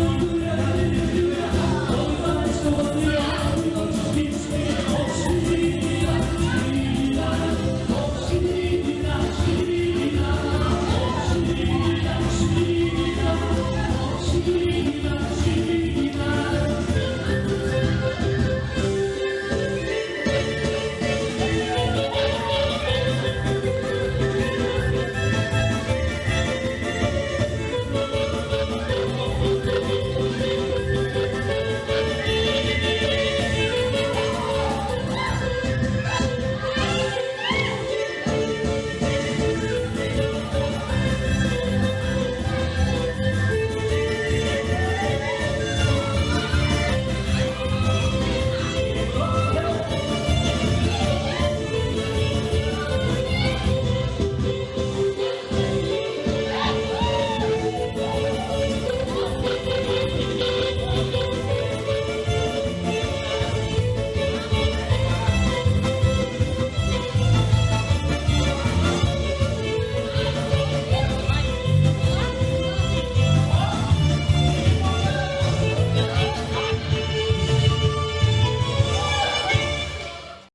you.